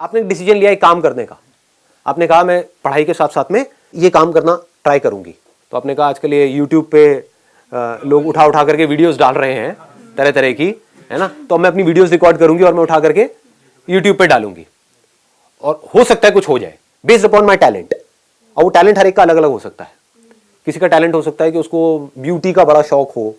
आपने डिसीज़न लिया एक काम करने का। आपने कहा, मैं पढ़ाई के साथ साथ में ये काम करना ट्राई करूँगी। तो आपने कहा, आजकल ये यूट्यूब पे लोग उठा उठा करके वीडियोस डाल रहे हैं तरह तरह की, है ना? तो मैं अपनी वीडियोस रिकॉर्ड करूँगी और मैं उठा करके यूट्यूब पे डालूँगी। और हो सकता है कुछ हो जाए बेस्ड अपॉन माई टैलेंट और वो टैलेंट हर एक का अलग अलग हो सकता है। किसी का टैलेंट हो सकता है कि उसको ब्यूटी का बड़ा शौक हो,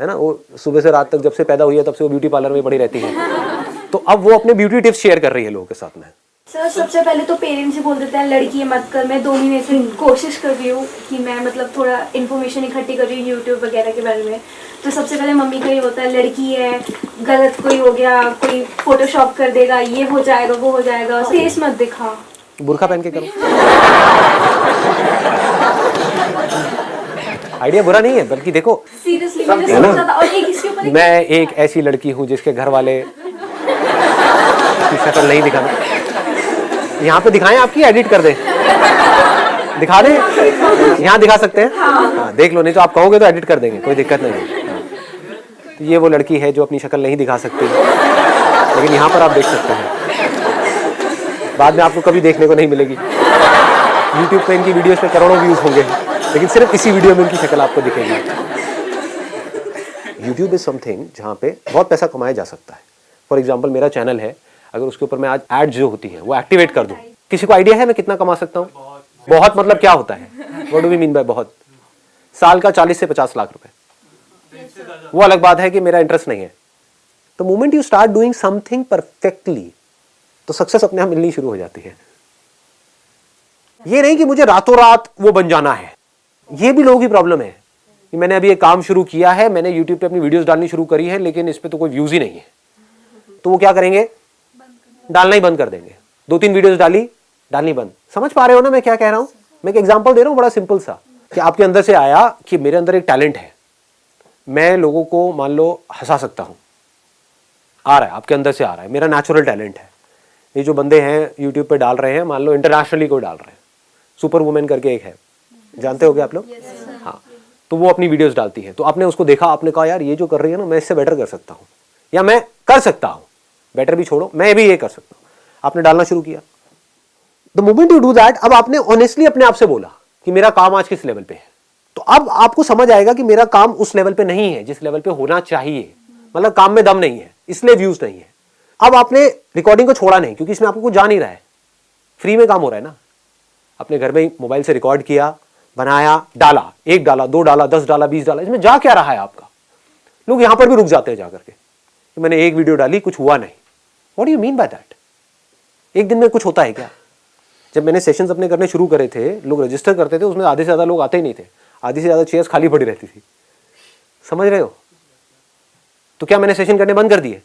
है ना? वो सुबह से रात तक जब से पैदा हुई है, तब से वो ब्यूटी पार्लर में पड़ी रहती है। तो अब वो अपने ब्यूटी टिप्स शेयर कर रही है लोगों के साथ में। सर सबसे पहले तो पेरेंट्स ही बोल देते हैं लड़की है मत कर मैं दो महीने से कोशिश कर रही हूँ कि मैं मतलब थोड़ा इन्फॉर्मेशन इकट्ठी कर रही हूँ यूट्यूब वगैरह के बारे में। तो सबसे पहले मम्मी का ये होता है लड़की है गलत कोई हो गया कोई फोटोशॉप कर देगा ये हो जाएगा वो हो जाएगा फेस मत दिखा। बुरखा पहन के करो। आइडिया बुरा नहीं है बल्कि देखो सीरियसली मैं एक ऐसी लड़की हूँ जिसके घर वाले की शक्ल नहीं दिखाना यहाँ पे दिखाएँ आपकी एडिट कर दें। दिखा दें? यहाँ दिखा सकते हैं? हाँ, देख लो नहीं तो आप कहोगे तो एडिट कर देंगे कोई दिक्कत नहीं है। हाँ। तो ये वो लड़की है जो अपनी शक्ल नहीं दिखा सकती। लेकिन यहाँ पर आप देख सकते हैं। बाद में आपको कभी देखने को नहीं मिलेगी। यूट्यूब पे इनकी वीडियोस पे करोड़ों व्यूज़ होंगे। लेकिन सिर्फ़ इसी वीडियो में इनकी शक्ल आपको दिखेगी। यूट्यूब इज़ समथिंग जहाँ पे बहुत पैसा कमाया जा सकता है। फॉर एग्ज़ाम्पल मेरा चैनल है अगर उसके ऊपर मैं आज एड जो होती है, वो एक्टिवेट कर दूँ। किसी को आइडिया है मैं कितना कमा सकता हूँ? बहुत मतलब क्या होता है? What do we mean by बहुत? साल का चालीस से पचास लाख रुपए। वो अलग बात है कि मेरा इंटरेस्ट नहीं है। तो moment you start doing something perfectly तो सक्सेस अपने आप मिलनी शुरू हो जाती है। ये नहीं कि मुझे रातों रात वो बन जाना है। ये भी लोगों की प्रॉब्लम है कि मैंने अभी एक काम शुरू किया है, मैंने यूट्यूब पे अपनी वीडियोस डालनी शुरू करी है, लेकिन इस पे तो कोई व्यूज़ ही नहीं है। तो वो क्या करेंगे? डालना ही बंद कर देंगे। दो तीन वीडियोस डाली डालनी बंद। समझ पा रहे हो ना मैं क्या कह रहा हूँ? मैं एक एग्जांपल दे रहा हूँ बड़ा सिंपल सा कि आपके अंदर से आया कि मेरे अंदर एक टैलेंट है। मैं लोगों को मान लो हंसा सकता हूँ। आ रहा है आपके अंदर से आ रहा है। मेरा नेचुरल टैलेंट है। ये जो बंदे हैं यूट्यूब पे डाल रहे हैं मान लो इंटरनेशनली कोई डाल रहे हैं। सुपर वुमेन करके एक है। जानते होगे आप लोग? हाँ। तो वो अपनी वीडियोस डालती है। तो आपने उसको देखा आपने कहा यार ये जो कर रही है ना मैं इससे बेटर कर सकता हूँ। या मैं कर सकता हूँ। बेटर भी छोड़ो, मैं भी ये कर सकता हूँ। आपने डालना शुरू किया। The moment you do that अब आपने ऑनेस्टली अपने आप से बोला कि मेरा काम आज किस लेवल पे है। तो अब आपको समझ आएगा कि मेरा काम उस लेवल पे नहीं है, जिस लेवल पे होना चाहिए। मतलब काम में दम नहीं है, इसलिए व्यूज़ नहीं है। अब आपने रिकॉर्डिंग को छोड़ा नहीं, क्योंकि इसमें आपको कुछ जा नहीं रहा है। फ्री में काम हो रहा है ना। अपने घर में मोबाइल से रिकॉर्ड किया, बनाया, डाला। एक डाला, दो डाला, दस डाला, बीस डाला। इसमें जा क्या रहा है आपका? लोग यहाँ पर भी रुक जाते हैं जाकर के कि मैंने एक वीडियो डाली, कुछ हुआ नहीं। What you mean by that एक दिन में कुछ होता है क्या? जब मैंने सेशंस अपने करने शुरू करे थे लोग रजिस्टर करते थे उसमें आधे से ज़्यादा लोग आते ही नहीं थे। आधी से ज़्यादा चेयर्स खाली पड़ी रहती थी। समझ रहे हो? तो क्या मैंने सेशन करने बंद कर दिए?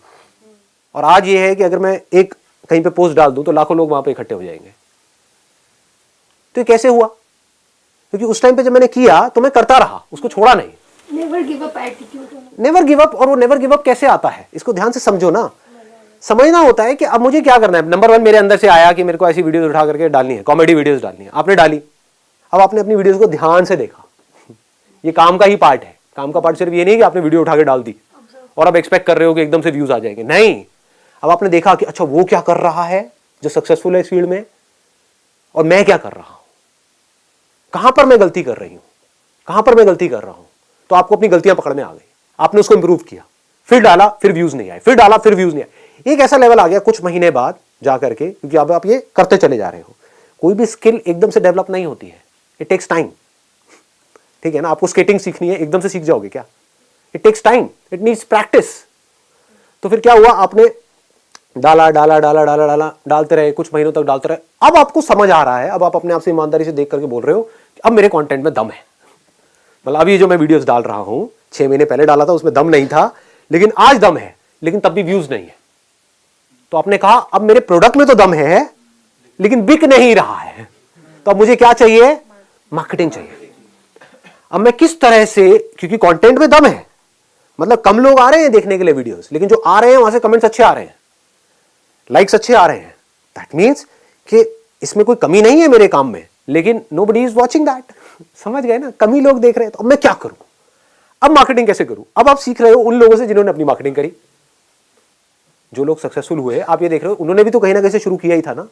और आज ये है कि अगर मैं एक कहीं पे पोस्ट डाल दूँ तो लाखों लोग वहाँ पे इकट्ठे हो जाएँगे। तो ये कैसे हुआ? क्योंकि उस टाइम पे जब मैंने किया तो मैं करता रहा उसको छोड़ा नहीं। नेवर गिव अप और वो नेवर गिव अप कैसे आता है? इसको ध्यान से समझो ना। समझना होता है कि अब मुझे क्या करना है? नंबर वन मेरे अंदर से आया कि मेरे को ऐसी वीडियोस उठा करके डालनी है कॉमेडी वीडियोस डालनी है। आपने डाली। अब आपने अपनी वीडियोस को ध्यान से देखा। ये काम का ही पार्ट है। काम का पार्ट सिर्फ़ ये नहीं कि आपने वीडियो उठा के डाल दी और अब एक्सपेक्ट कर रहे हो कि एकदम से व्यूज़ आ जाएँगे। नहीं। अब आपने देखा कि अच्छा वो क्या कर रहा है जो सक्सेसफुल है इस फ़ील्ड में? और मैं क्या कर रहा हूँ? कहाँ पर मैं गलती कर रही हूँ? कहाँ पर मैं गलती कर रहा हूँ? तो आपको अपनी गलतियाँ पकड़ में आ गई। आपने उसको इंप्रूव किया। फिर डाला, फिर व्यूज़ नहीं आए। फिर डाला, फिर व्यूज़ नहीं आए। एक ऐसा लेवल आ गया कुछ महीने बाद जा करके, क्योंकि अब आप ये करते चले जा रहे हो। कोई भी स्किल एकदम से डेवलप नहीं होती है। इट टेक्स टाइम ठीक है ना? आपको स्केटिंग सीखनी है, एकदम से सीख जाओगे क्या? It takes time it needs practice तो फिर क्या हुआ? आपने डाला डाला डाला डाला डाला, डालते रहे, कुछ महीनों तक डालते रहे। अब आपको समझ आ रहा है, अब आप अपने आप से ईमानदारी से देख करके बोल रहे हो कि अब मेरे कंटेंट में दम है। मतलब अभी जो मैं वीडियोस डाल रहा हूँ, छह महीने पहले डाला था, उसमें दम नहीं था, लेकिन आज दम है, लेकिन तब भी व्यूज़ नहीं है। तो आपने कहा, अब मेरे प्रोडक्ट में तो दम है, लेकिन बिक नहीं रहा है। तो अब मुझे क्या चाहिए? मार्केटिंग चाहिए। अब मैं किस तरह से, क्योंकि कंटेंट में दम है मतलब कम लोग आ रहे हैं देखने के लिए वीडियोस लेकिन जो आ रहे हैं, वहाँ से कमेंट्स अच्छे आ रहे हैं। लाइक्स अच्छे आ रहे हैं। दैट मीन्स कि इसमें कोई कमी नहीं है मेरे काम में, लेकिन nobody is watching that समझ गए ना? कमी लोग देख रहे हैं तो अब मैं क्या करूँ? अब मार्केटिंग कैसे करूँ? अब आप सीख रहे हो उन लोगों से जिन्होंने अपनी मार्केटिंग करी। जो लोग सक्सेसफुल हुए आप ये देख रहे हो उन्होंने भी तो कहीं ना कहीं से शुरू किया ही था ना।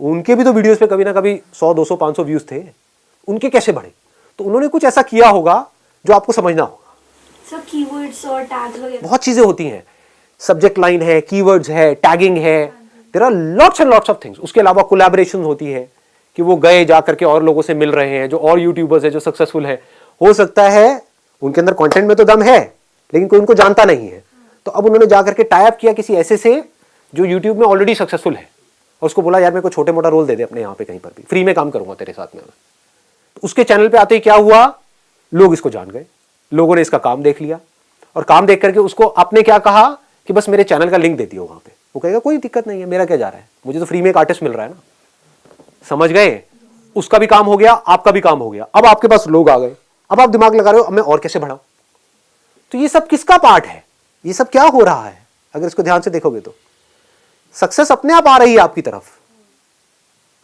उनके भी तो वीडियोस पे कभी ना कभी 100 200 500 व्यूज़ थे। उनके कैसे बढ़े? तो उन्होंने कुछ ऐसा किया होगा जो आपको समझना होगा। सब कीवर्ड्स और टैग्स बहुत चीज़ें होती हैं। सब्जेक्ट लाइन है कीवर्ड्स है टैगिंग है। There are lots and lots of things उसके अलावा कोलैबोरेशन होती है कि वो गए जा करके और लोगों से मिल रहे हैं जो और यूट्यूबर्स है जो सक्सेसफुल है। हो सकता है उनके अंदर कंटेंट में तो दम है लेकिन कोई उनको जानता नहीं है। तो अब उन्होंने जा करके टाइप किया किसी ऐसे से जो यूट्यूब में ऑलरेडी सक्सेसफुल है। और उसको बोला, यार, मेरे को छोटे मोटा रोल दे दे अपने यहाँ पे कहीं पर भी। फ्री में काम करूँगा तेरे साथ में तो उसके चैनल पे आते ही क्या हुआ? लोग इसको जान गए। लोगों ने इसका काम देख लिया। और काम देख करके उसको आपने क्या कहा? कि बस मेरे चैनल का लिंक दे दियो वहाँ पे। वो कहेगा, कोई दिक्कत नहीं है, मेरा क्या जा रहा है? मुझे तो फ्री में एक आर्टिस्ट मिल रहा है ना। समझ गए? उसका भी काम हो गया, आपका भी काम हो गया। अब आपके पास लोग आ गए। अब आप दिमाग लगा रहे हो, अब मैं और कैसे बढ़ाऊं? तो ये सब किसका पार्ट है? ये सब क्या हो रहा है? अगर इसको ध्यान से देखोगे तो। सक्सेस अपने आप आ रही है आपकी तरफ़।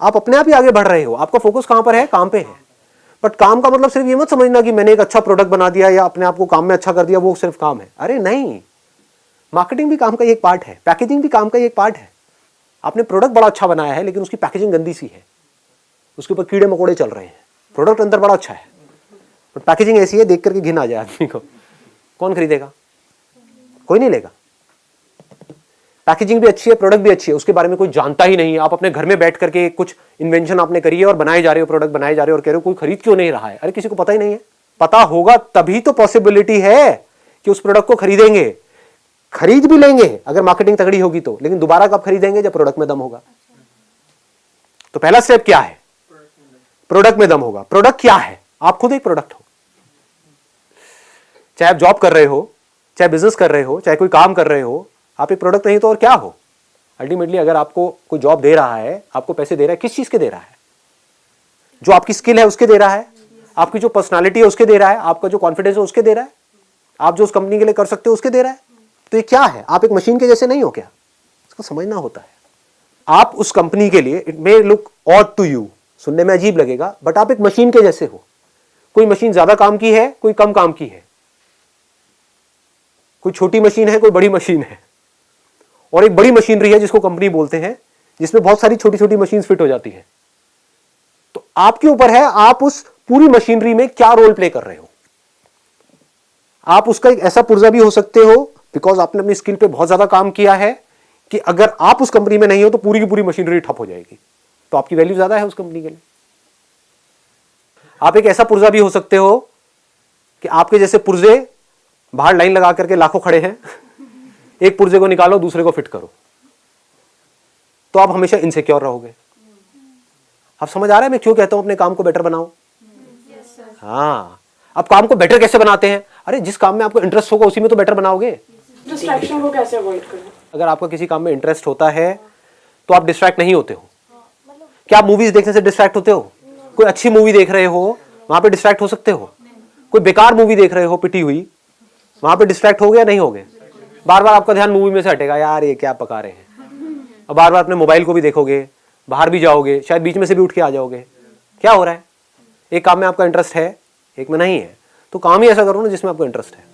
आप अपने आप ही आगे बढ़ रहे हो। आपका फोकस कहाँ पर है? काम पे है। बट काम का मतलब सिर्फ़ ये मत समझना कि मैंने एक अच्छा प्रोडक्ट बना दिया या अपने आप को काम में अच्छा कर दिया, वो सिर्फ़ काम है। अरे नहीं। मार्केटिंग भी काम का एक पार्ट है। पैकेजिंग भी काम का एक पार्ट है। आपने प्रोडक्ट बड़ा अच्छा बनाया है, लेकिन उसकी पैकेजिंग गंदी सी है। उसके ऊपर कीड़े मकोड़े चल रहे हैं। प्रोडक्ट अंदर बड़ा अच्छा है। बट पैकेजिंग ऐसी है, देख करके घिन आ जाए आदमी को। कौन खरीदेगा? कोई नहीं लेगा। पैकेजिंग भी अच्छी है प्रोडक्ट भी अच्छी है, उसके बारे में कोई जानता ही नहीं है। आप अपने घर में बैठ करके कुछ इन्वेंशन आपने करी है और बनाए जा रहे हो प्रोडक्ट बनाए जा रहे हो और कह रहे हो, कोई खरीद क्यों नहीं रहा है? अरे, किसी को पता ही नहीं है। पता होगा, तभी तो पॉसिबिलिटी है कि उस प्रोडक्ट को खरीदेंगे। खरीद भी लेंगे, अगर मार्केटिंग तगड़ी होगी तो लेकिन दोबारा कब खरीदेंगे जब प्रोडक्ट में दम होगा? तो पहला स्टेप क्या है? प्रोडक्ट में दम होगा। प्रोडक्ट क्या है? आप खुद एक प्रोडक्ट हो। चाहे आप जॉब कर रहे हो चाहे बिज़नेस कर रहे हो, चाहे कोई काम कर रहे हो, आप एक प्रोडक्ट नहीं तो और क्या हो? अल्टीमेटली अगर आपको कोई जॉब दे रहा है, आपको पैसे दे रहा है, किस चीज़ के दे रहा है? जो आपकी स्किल है, उसके दे रहा है? आपकी जो पर्सनालिटी है, उसके दे रहा है? आपका जो कॉन्फिडेंस है, उसके दे रहा है? आप जो उस कंपनी के लिए कर सकते हो, उसके दे रहा है? तो ये क्या है? आप एक मशीन के जैसे नहीं हो क्या? इसको समझना होता है। आप उस कंपनी के लिए it may look odd to you सुनने में अजीब लगेगा बट आप एक मशीन के जैसे हो। कोई मशीन ज़्यादा काम की है, कोई कम काम की है। कोई छोटी मशीन है, कोई बड़ी मशीन है। और एक बड़ी मशीनरी है जिसको कंपनी बोलते हैं, जिसमें बहुत सारी छोटी छोटी मशीन फिट हो जाती है। तो आपके ऊपर है, आप उस पूरी मशीनरी में क्या रोल प्ले कर रहे हो? आप उसका एक ऐसा पुर्जा भी हो सकते हो बिकॉज़ आपने अपनी स्किल पे बहुत ज़्यादा काम किया है, कि अगर आप उस कंपनी में नहीं हो तो पूरी की पूरी मशीनरी ठप हो जाएगी। तो आपकी वैल्यू ज़्यादा है उस कंपनी के लिए। आप एक ऐसा पुर्जा भी हो सकते हो, कि आपके जैसे पुर्जे बाहर लाइन लगा करके लाखों खड़े हैं। एक पुर्जे को निकालो दूसरे को फिट करो। तो आप हमेशा इनसिक्योर रहोगे। आप समझ आ रहा है मैं क्यों कहता हूँ अपने काम को बेटर बनाओ? हाँ। अब काम को बेटर कैसे बनाते हैं? अरे जिस काम में आपको इंटरेस्ट होगा उसी में तो बेटर बनाओगे। डिस्ट्रैक्शन को कैसे अवॉइड करें? अगर आपका किसी काम में इंटरेस्ट होता है तो आप डिस्ट्रैक्ट नहीं होते हो। क्या आप मूवीज़ देखने से डिस्ट्रैक्ट होते हो? कोई अच्छी मूवी देख रहे हो वहाँ पे डिस्ट्रैक्ट हो सकते हो। कोई बेकार मूवी देख रहे हो पिटी हुई। वहाँ पे डिस्ट्रैक्ट हो गया, नहीं हो गए बार बार आपका ध्यान मूवी में से हटेगा, यार, ये क्या पका रहे हैं? और बार बार अपने मोबाइल को भी देखोगे, बाहर भी जाओगे, शायद बीच में से भी उठ के आ जाओगे। क्या हो रहा है? एक काम में आपका इंटरेस्ट है, एक में नहीं है। तो काम ही ऐसा करो ना जिसमें आपका इंटरेस्ट है।